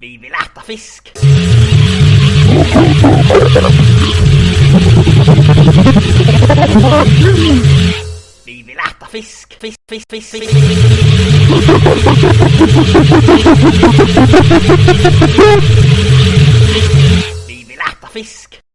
Vi vill äta fisk. Vi vill äta fisk. Fisk, fisk, fisk, fisk. Vi vill äta fisk.